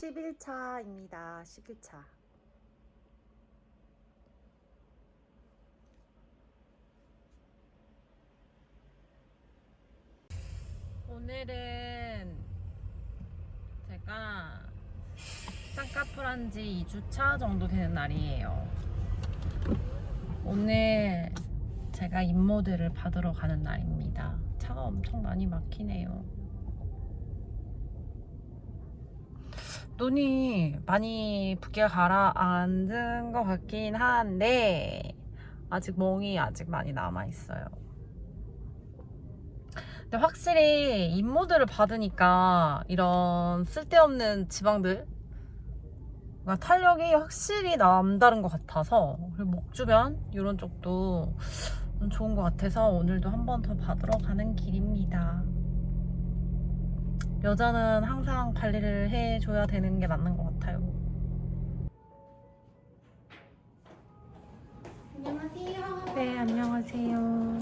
11차입니다. 11차. 오늘은 제가 쌍꺼풀한 지 2주차 정도 되는 날이에요. 오늘 제가 인모드를 받으러 가는 날입니다. 차가 엄청 많이 막히네요. 눈이 많이 붓게 가라앉은 것 같긴 한데 아직 멍이 아직 많이 남아있어요. 근데 확실히 인모드를 받으니까 이런 쓸데없는 지방들 탄력이 확실히 남다른 것 같아서 그리고 목 주변 이런 쪽도 좀 좋은 것 같아서 오늘도 한 번 더 받으러 가는 길입니다. 여자는 항상 관리를 해줘야 되는 게 맞는 것 같아요. 안녕하세요. 네, 안녕하세요.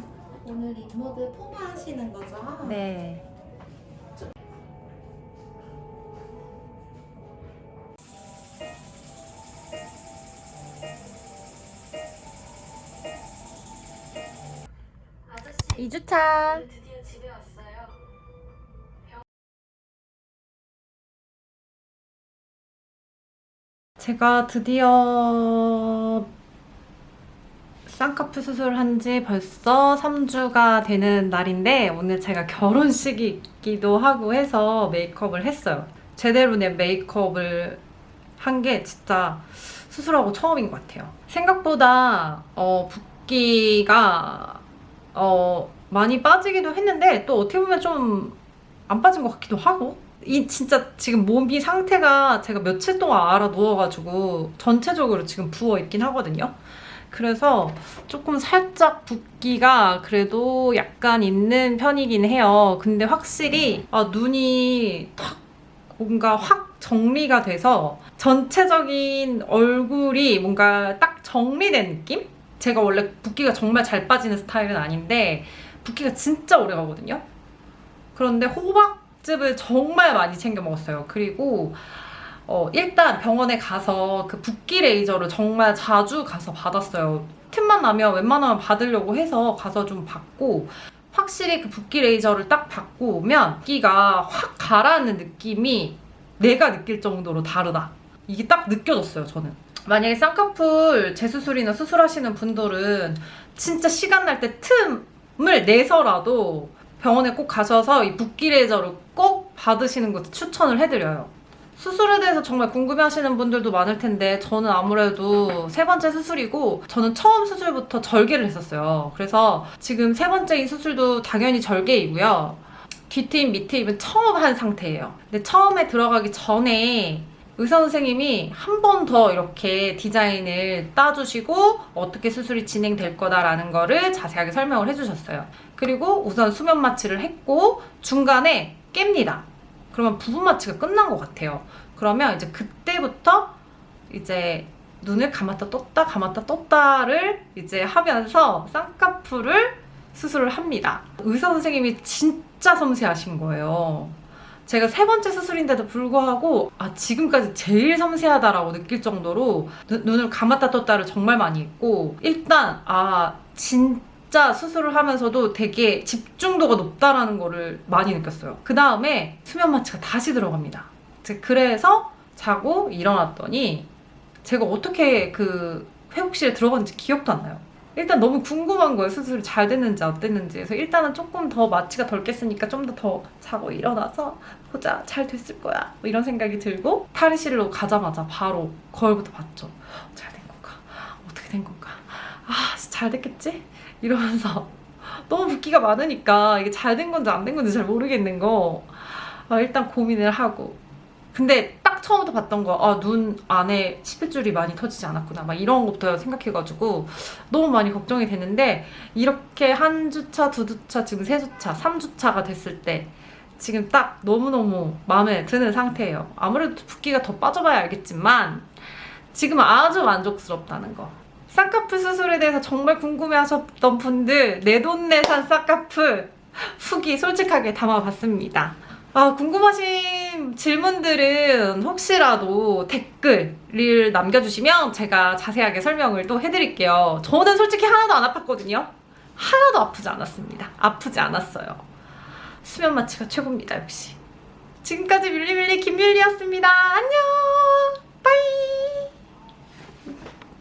오늘 인모드 포마 하시는 거죠? 네. 아저씨, 2주차. 제가 드디어 쌍꺼풀 수술한 지 벌써 3주가 되는 날인데 오늘 제가 결혼식이기도 하고 해서 메이크업을 했어요. 제대로 된 메이크업을 한 게 진짜 수술하고 처음인 것 같아요. 생각보다 어, 붓기가 어, 많이 빠지기도 했는데 또 어떻게 보면 좀 안 빠진 것 같기도 하고 이 진짜 지금 몸이 상태가 제가 며칠 동안 알아 누워가지고 전체적으로 지금 부어 있긴 하거든요. 그래서 조금 살짝 붓기가 그래도 약간 있는 편이긴 해요. 근데 확실히 아, 눈이 탁 뭔가 확 정리가 돼서 전체적인 얼굴이 뭔가 딱 정리된 느낌? 제가 원래 붓기가 정말 잘 빠지는 스타일은 아닌데 붓기가 진짜 오래 가거든요. 그런데 호박 즙을 정말 많이 챙겨 먹었어요. 그리고 어, 일단 병원에 가서 그 붓기 레이저를 정말 자주 가서 받았어요. 틈만 나면 웬만하면 받으려고 해서 가서 좀 받고 확실히 그 붓기 레이저를 딱 받고 오면 붓기가 확 가라앉는 느낌이 내가 느낄 정도로 다르다. 이게 딱 느껴졌어요, 저는. 만약에 쌍꺼풀 재수술이나 수술하시는 분들은 진짜 시간 날 때 틈을 내서라도 병원에 꼭 가셔서 이 붓기 레이저를 꼭 받으시는 것을 추천을 해드려요. 수술에 대해서 정말 궁금해 하시는 분들도 많을 텐데 저는 아무래도 세 번째 수술이고 저는 처음 수술부터 절개를 했었어요. 그래서 지금 세 번째인 수술도 당연히 절개이고요. 뒤트임, 밑트임은 처음 한 상태예요. 근데 처음에 들어가기 전에 의사 선생님이 한 번 더 이렇게 디자인을 따주시고 어떻게 수술이 진행될 거다라는 거를 자세하게 설명을 해주셨어요. 그리고 우선 수면 마취를 했고 중간에 깹니다. 그러면 부분 마취가 끝난 것 같아요. 그러면 이제 그때부터 이제 눈을 감았다 떴다 감았다 떴다를 이제 하면서 쌍꺼풀을 수술을 합니다. 의사 선생님이 진짜 섬세하신 거예요. 제가 세 번째 수술인데도 불구하고 아 지금까지 제일 섬세하다라고 느낄 정도로 눈, 눈을 감았다 떴다를 정말 많이 했고 일단 아 진짜 수술을 하면서도 되게 집중도가 높다라는 거를 많이 느꼈어요. 그 다음에 수면 마취가 다시 들어갑니다. 제- 그래서 자고 일어났더니 제가 어떻게 그 회복실에 들어갔는지 기억도 안 나요. 일단 너무 궁금한 거예요. 수술이 잘 됐는지 안 됐는지. 그래서 일단은 조금 더 마취가 덜 깼으니까 좀 더 더 자고 일어나서 보자. 잘 됐을 거야. 뭐 이런 생각이 들고 탈의실로 가자마자 바로 거울부터 봤죠. 잘 된 건가? 어떻게 된 건가? 아, 잘 됐겠지? 이러면서 너무 붓기가 많으니까 이게 잘 된 건지 안 된 건지 잘 모르겠는 거. 아, 일단 고민을 하고. 근데 딱 처음부터 봤던 거, 아, 눈 안에 십일줄이 많이 터지지 않았구나. 막 이런 것부터 생각해가지고 너무 많이 걱정이 되는데 이렇게 한 주차, 두 주차, 지금 세 주차, 삼 주차가 됐을 때 지금 딱 너무너무 마음에 드는 상태예요. 아무래도 붓기가 더 빠져봐야 알겠지만 지금 아주 만족스럽다는 거. 쌍꺼풀 수술에 대해서 정말 궁금해하셨던 분들 내 돈 내산 쌍꺼풀 후기 솔직하게 담아봤습니다. 아, 궁금하신 질문들은 혹시라도 댓글을 남겨주시면 제가 자세하게 설명을 또 해드릴게요. 저는 솔직히 하나도 안 아팠거든요. 하나도 아프지 않았습니다. 아프지 않았어요. 수면 마취가 최고입니다, 역시. 지금까지 밀리밀리 김밀리였습니다. 안녕!